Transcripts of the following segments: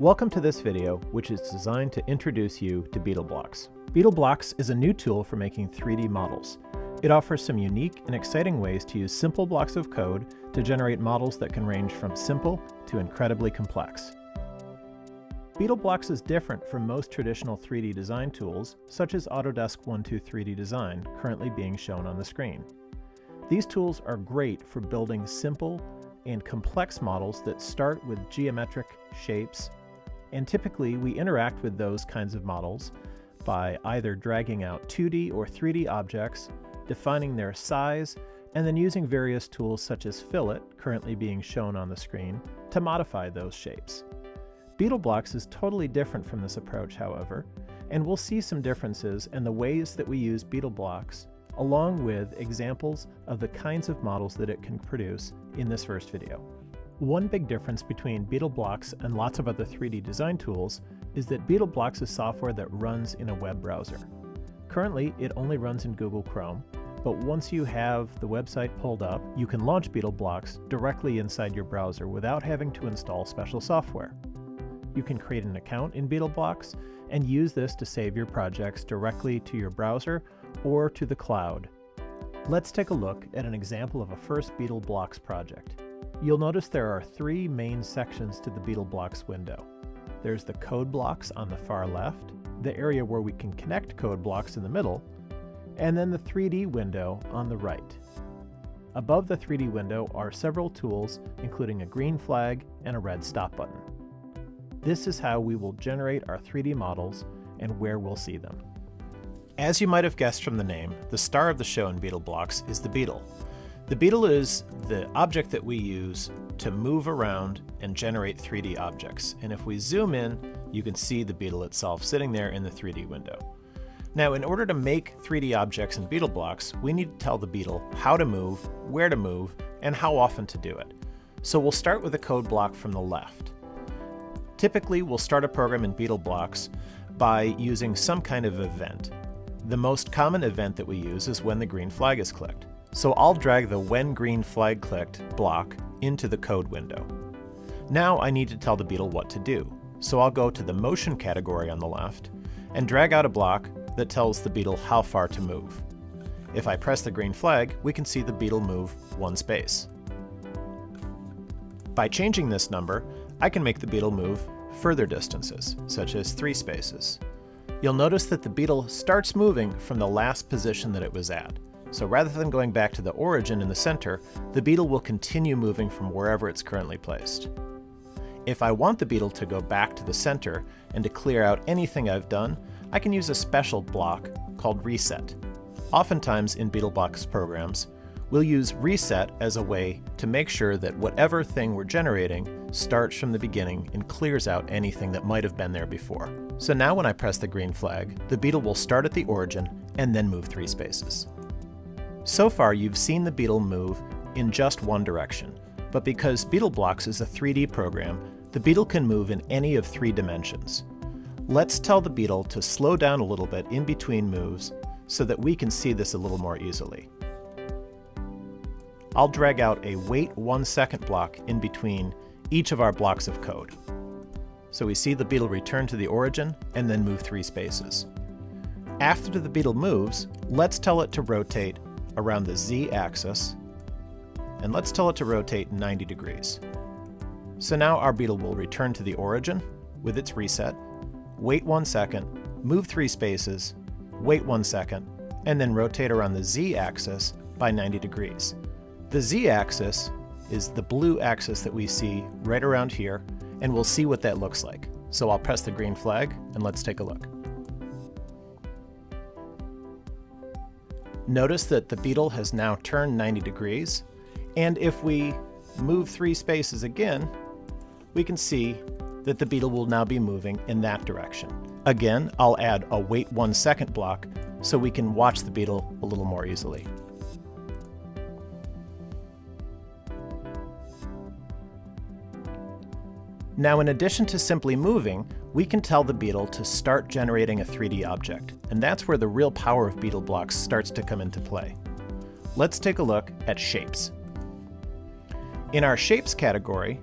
Welcome to this video, which is designed to introduce you to BeetleBlocks. BeetleBlocks is a new tool for making 3D models. It offers some unique and exciting ways to use simple blocks of code to generate models that can range from simple to incredibly complex. BeetleBlocks is different from most traditional 3D design tools, such as Autodesk 123D Design, currently being shown on the screen. These tools are great for building simple and complex models that start with geometric shapes, and typically we interact with those kinds of models by either dragging out 2D or 3D objects, defining their size, and then using various tools such as Fillet, currently being shown on the screen, to modify those shapes. BeetleBlocks is totally different from this approach, however, and we'll see some differences in the ways that we use BeetleBlocks, along with examples of the kinds of models that it can produce in this first video. One big difference between BeetleBlocks and lots of other 3D design tools is that BeetleBlocks is software that runs in a web browser. Currently, it only runs in Google Chrome, but once you have the website pulled up, you can launch BeetleBlocks directly inside your browser without having to install special software. You can create an account in BeetleBlocks and use this to save your projects directly to your browser or to the cloud. Let's take a look at an example of a first BeetleBlocks project. You'll notice there are three main sections to the BeetleBlocks window. There's the code blocks on the far left, the area where we can connect code blocks in the middle, and then the 3D window on the right. Above the 3D window are several tools, including a green flag and a red stop button. This is how we will generate our 3D models and where we'll see them. As you might have guessed from the name, the star of the show in BeetleBlocks is the beetle. The beetle is the object that we use to move around and generate 3D objects. And if we zoom in, you can see the beetle itself sitting there in the 3D window. Now, in order to make 3D objects in beetle blocks, we need to tell the beetle how to move, where to move, and how often to do it. So we'll start with a code block from the left. Typically, we'll start a program in beetle blocks by using some kind of event. The most common event that we use is when the green flag is clicked. So I'll drag the when green flag clicked block into the code window. Now I need to tell the beetle what to do. So I'll go to the motion category on the left and drag out a block that tells the beetle how far to move. If I press the green flag, we can see the beetle move one space. By changing this number, I can make the beetle move further distances, such as three spaces. You'll notice that the beetle starts moving from the last position that it was at. So rather than going back to the origin in the center, the beetle will continue moving from wherever it's currently placed. If I want the beetle to go back to the center and to clear out anything I've done, I can use a special block called reset. Oftentimes in BeetleBlocks programs, we'll use reset as a way to make sure that whatever thing we're generating starts from the beginning and clears out anything that might have been there before. So now when I press the green flag, the beetle will start at the origin and then move three spaces. So far you've seen the beetle move in just one direction, but because BeetleBlocks is a 3D program, the beetle can move in any of three dimensions. Let's tell the beetle to slow down a little bit in between moves so that we can see this a little more easily. I'll drag out a wait one second block in between each of our blocks of code. So we see the beetle return to the origin and then move three spaces. After the beetle moves, let's tell it to rotate around the z-axis, and let's tell it to rotate 90 degrees. So now our beetle will return to the origin with its reset, wait one second, move three spaces, wait one second, and then rotate around the z-axis by 90 degrees. The z-axis is the blue axis that we see right around here, and we'll see what that looks like. So I'll press the green flag, and let's take a look. Notice that the beetle has now turned 90 degrees, and if we move three spaces again, we can see that the beetle will now be moving in that direction. Again, I'll add a wait one second block so we can watch the beetle a little more easily. Now in addition to simply moving, we can tell the beetle to start generating a 3D object, and that's where the real power of beetle blocks starts to come into play. Let's take a look at shapes. In our shapes category,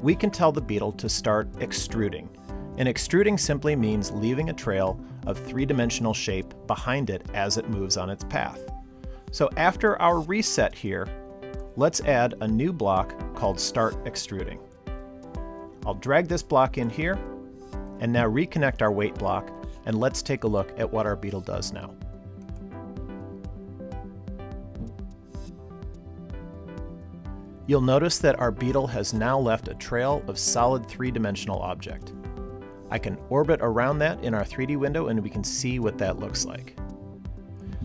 we can tell the beetle to start extruding. And extruding simply means leaving a trail of three-dimensional shape behind it as it moves on its path. So after our reset here, let's add a new block called Start Extruding. I'll drag this block in here, and now reconnect our wait block, and let's take a look at what our beetle does now. You'll notice that our beetle has now left a trail of solid three-dimensional object. I can orbit around that in our 3D window and we can see what that looks like.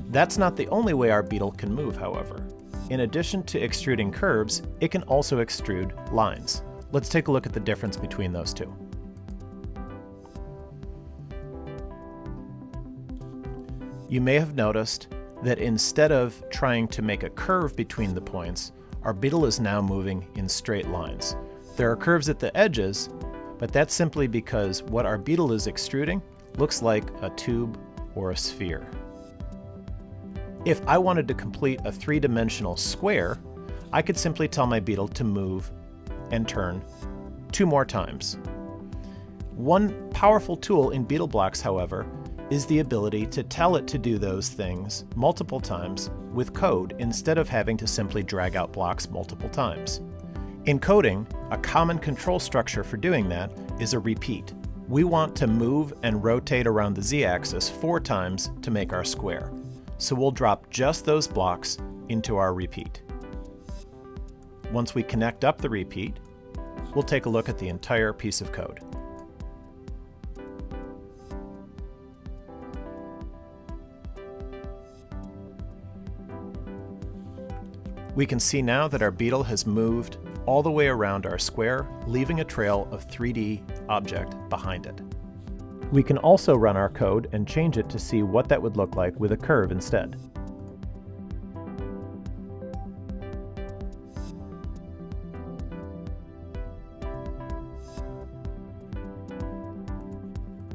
That's not the only way our beetle can move, however. In addition to extruding curves, it can also extrude lines. Let's take a look at the difference between those two. You may have noticed that instead of trying to make a curve between the points, our beetle is now moving in straight lines. There are curves at the edges, but that's simply because what our beetle is extruding looks like a tube or a sphere. If I wanted to complete a three-dimensional square, I could simply tell my beetle to move and turn two more times. One powerful tool in BeetleBlocks, however, is the ability to tell it to do those things multiple times with code instead of having to simply drag out blocks multiple times. In coding, a common control structure for doing that is a repeat. We want to move and rotate around the z-axis four times to make our square. So we'll drop just those blocks into our repeat. Once we connect up the repeat, we'll take a look at the entire piece of code. We can see now that our beetle has moved all the way around our square, leaving a trail of 3D object behind it. We can also run our code and change it to see what that would look like with a curve instead.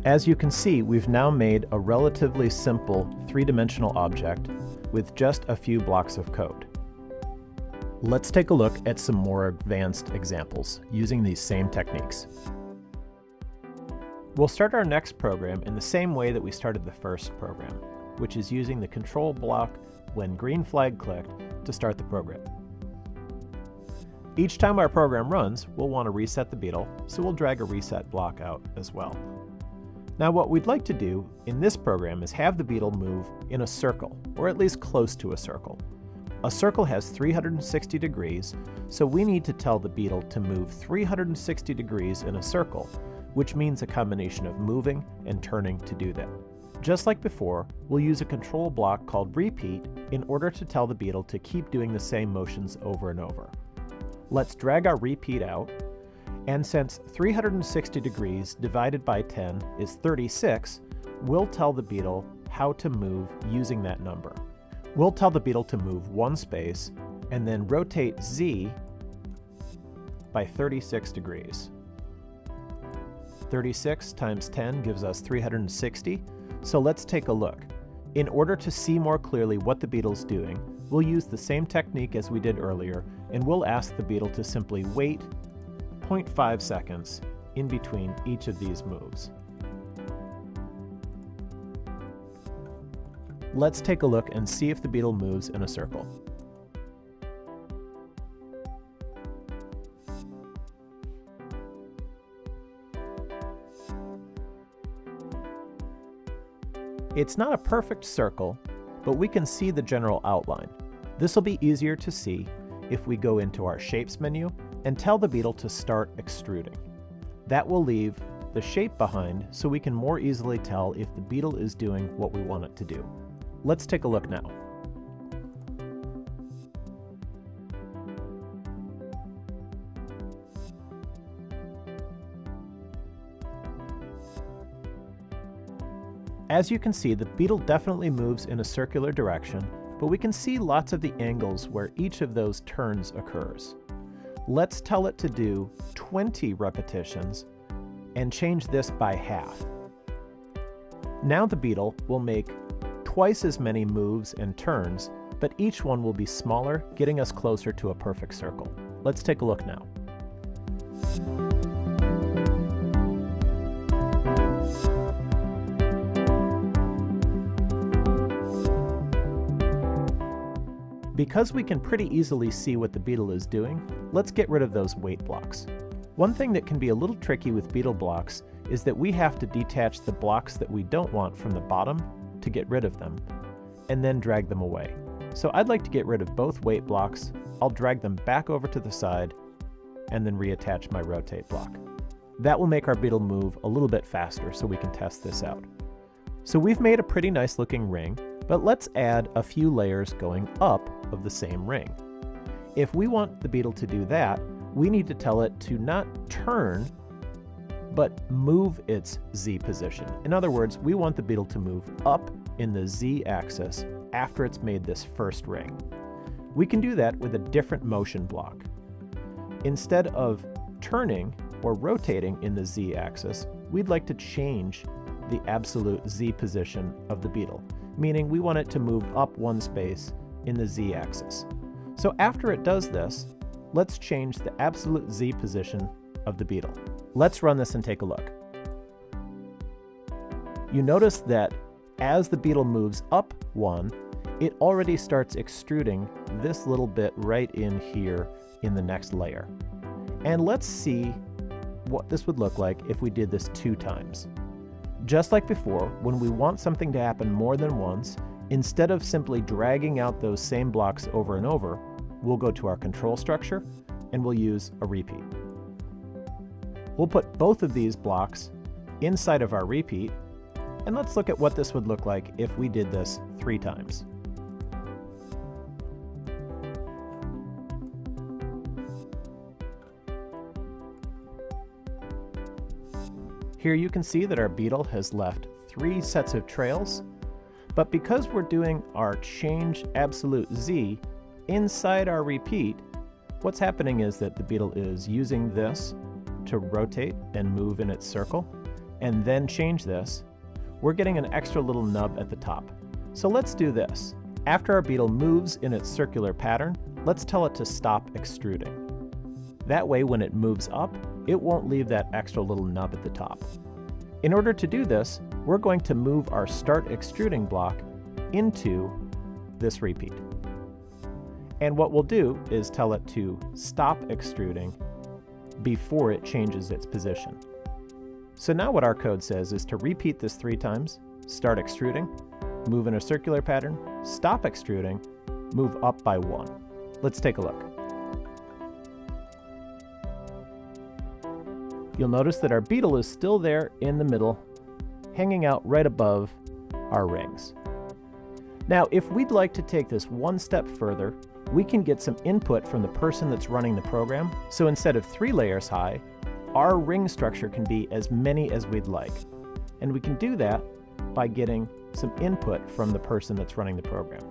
As you can see, we've now made a relatively simple three-dimensional object with just a few blocks of code. Let's take a look at some more advanced examples using these same techniques. We'll start our next program in the same way that we started the first program, which is using the control block when green flag clicked to start the program. Each time our program runs, we'll want to reset the beetle, so we'll drag a reset block out as well. Now what we'd like to do in this program is have the beetle move in a circle, or at least close to a circle. A circle has 360 degrees, so we need to tell the beetle to move 360 degrees in a circle, which means a combination of moving and turning to do that. Just like before, we'll use a control block called repeat in order to tell the beetle to keep doing the same motions over and over. Let's drag our repeat out, and since 360 degrees divided by 10 is 36, we'll tell the beetle how to move using that number. We'll tell the beetle to move one space and then rotate Z by 36 degrees. 36 times 10 gives us 360, so let's take a look. In order to see more clearly what the beetle's doing, we'll use the same technique as we did earlier, and we'll ask the beetle to simply wait 0.5 seconds in between each of these moves. Let's take a look and see if the beetle moves in a circle. It's not a perfect circle, but we can see the general outline. This will be easier to see if we go into our Shapes menu and tell the beetle to start extruding. That will leave the shape behind so we can more easily tell if the beetle is doing what we want it to do. Let's take a look now. As you can see, the beetle definitely moves in a circular direction, but we can see lots of the angles where each of those turns occurs. Let's tell it to do 20 repetitions and change this by half. Now the beetle will make twice as many moves and turns, but each one will be smaller, getting us closer to a perfect circle. Let's take a look now. Because we can pretty easily see what the beetle is doing, let's get rid of those wait blocks. One thing that can be a little tricky with beetle blocks is that we have to detach the blocks that we don't want from the bottom to get rid of them, and then drag them away. So I'd like to get rid of both wait blocks, I'll drag them back over to the side, and then reattach my rotate block. That will make our beetle move a little bit faster so we can test this out. So we've made a pretty nice looking ring, but let's add a few layers going up of the same ring. If we want the beetle to do that, we need to tell it to not turn, but move its Z position. In other words, we want the beetle to move up in the Z axis after it's made this first ring. We can do that with a different motion block. Instead of turning or rotating in the Z axis, we'd like to change the absolute Z position of the beetle meaning we want it to move up one space in the z-axis. So after it does this, let's change the absolute z position of the beetle. Let's run this and take a look. You notice that as the beetle moves up one, it already starts extruding this little bit right in here in the next layer. And let's see what this would look like if we did this two times. Just like before, when we want something to happen more than once, instead of simply dragging out those same blocks over and over, we'll go to our control structure and we'll use a repeat. We'll put both of these blocks inside of our repeat, and let's look at what this would look like if we did this three times. Here you can see that our beetle has left three sets of trails, but because we're doing our change absolute Z inside our repeat, what's happening is that the beetle is using this to rotate and move in its circle, and then change this, we're getting an extra little nub at the top. So let's do this. After our beetle moves in its circular pattern, let's tell it to stop extruding. That way, when it moves up, it won't leave that extra little nub at the top. In order to do this, we're going to move our start extruding block into this repeat. And what we'll do is tell it to stop extruding before it changes its position. So now what our code says is to repeat this three times, start extruding, move in a circular pattern, stop extruding, move up by one. Let's take a look. You'll notice that our beetle is still there in the middle, hanging out right above our rings. Now, if we'd like to take this one step further, we can get some input from the person that's running the program. So instead of three layers high, our ring structure can be as many as we'd like. And we can do that by getting some input from the person that's running the program.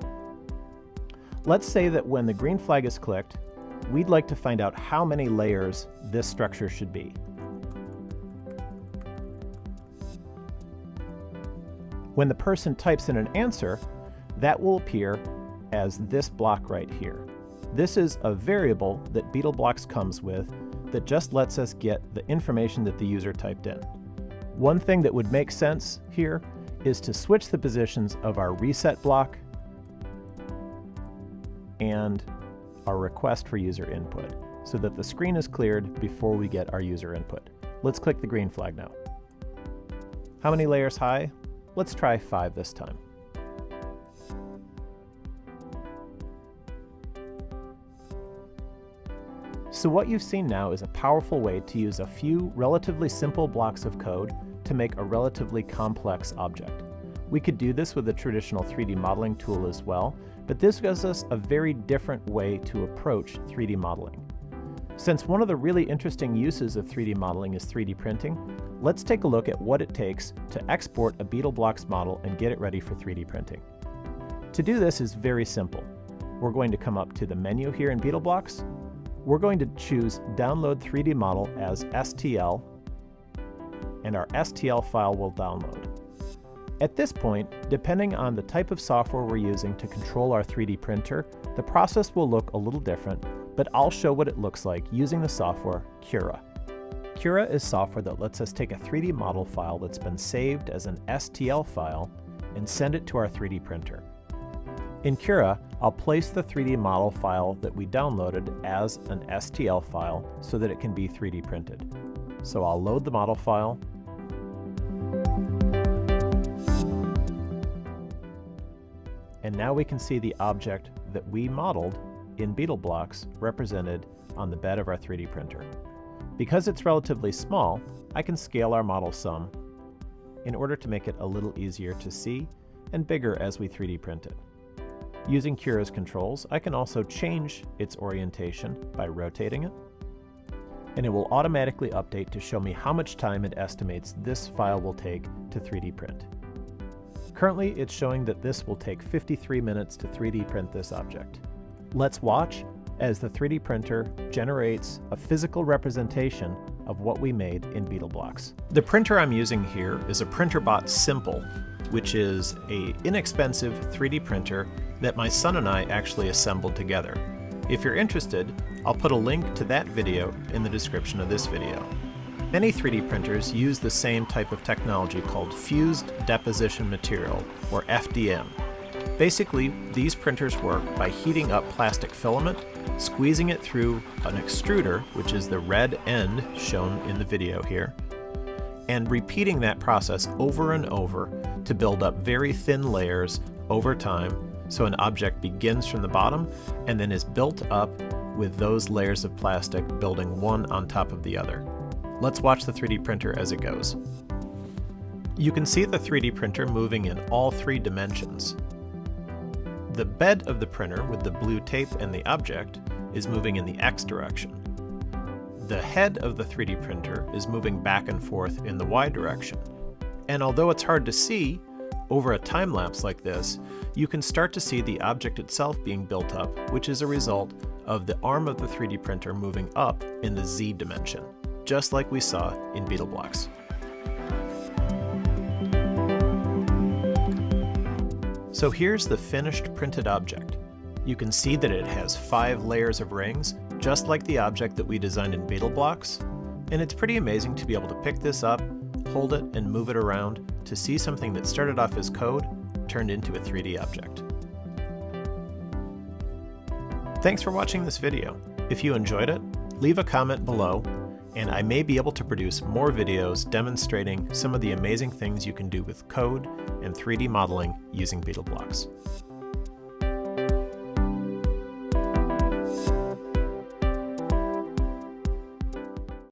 Let's say that when the green flag is clicked, we'd like to find out how many layers this structure should be. When the person types in an answer, that will appear as this block right here. This is a variable that BeetleBlocks comes with that just lets us get the information that the user typed in. One thing that would make sense here is to switch the positions of our reset block and our request for user input so that the screen is cleared before we get our user input. Let's click the green flag now. How many layers high? Let's try 5 this time. So what you've seen now is a powerful way to use a few relatively simple blocks of code to make a relatively complex object. We could do this with a traditional 3D modeling tool as well, but this gives us a very different way to approach 3D modeling. Since one of the really interesting uses of 3D modeling is 3D printing, let's take a look at what it takes to export a BeetleBlocks model and get it ready for 3D printing. To do this is very simple. We're going to come up to the menu here in BeetleBlocks. We're going to choose Download 3D Model as STL, and our STL file will download. At this point, depending on the type of software we're using to control our 3D printer, the process will look a little different, but I'll show what it looks like using the software Cura. Cura is software that lets us take a 3D model file that's been saved as an STL file and send it to our 3D printer. In Cura, I'll place the 3D model file that we downloaded as an STL file so that it can be 3D printed. So I'll load the model file, and now we can see the object that we modeled in beetle blocks represented on the bed of our 3D printer. Because it's relatively small, I can scale our model some in order to make it a little easier to see and bigger as we 3D print it. Using Cura's controls, I can also change its orientation by rotating it, and it will automatically update to show me how much time it estimates this file will take to 3D print. Currently, it's showing that this will take 53 minutes to 3D print this object. Let's watch as the 3D printer generates a physical representation of what we made in BeetleBlocks. The printer I'm using here is a Printrbot Simple, which is a inexpensive 3D printer that my son and I actually assembled together. If you're interested, I'll put a link to that video in the description of this video. Many 3D printers use the same type of technology called Fused Deposition Material, or FDM. Basically, these printers work by heating up plastic filament, squeezing it through an extruder, which is the red end shown in the video here, and repeating that process over and over to build up very thin layers over time so an object begins from the bottom and then is built up with those layers of plastic building one on top of the other. Let's watch the 3D printer as it goes. You can see the 3D printer moving in all three dimensions, the bed of the printer with the blue tape and the object is moving in the X direction. The head of the 3D printer is moving back and forth in the Y direction. And although it's hard to see, over a time lapse like this, you can start to see the object itself being built up, which is a result of the arm of the 3D printer moving up in the Z dimension, just like we saw in BeetleBlocks. So here's the finished printed object. You can see that it has five layers of rings, just like the object that we designed in BeetleBlocks, and it's pretty amazing to be able to pick this up, hold it, and move it around to see something that started off as code turned into a 3D object. Thanks for watching this video. If you enjoyed it, leave a comment below and I may be able to produce more videos demonstrating some of the amazing things you can do with code and 3D modeling using BeetleBlocks.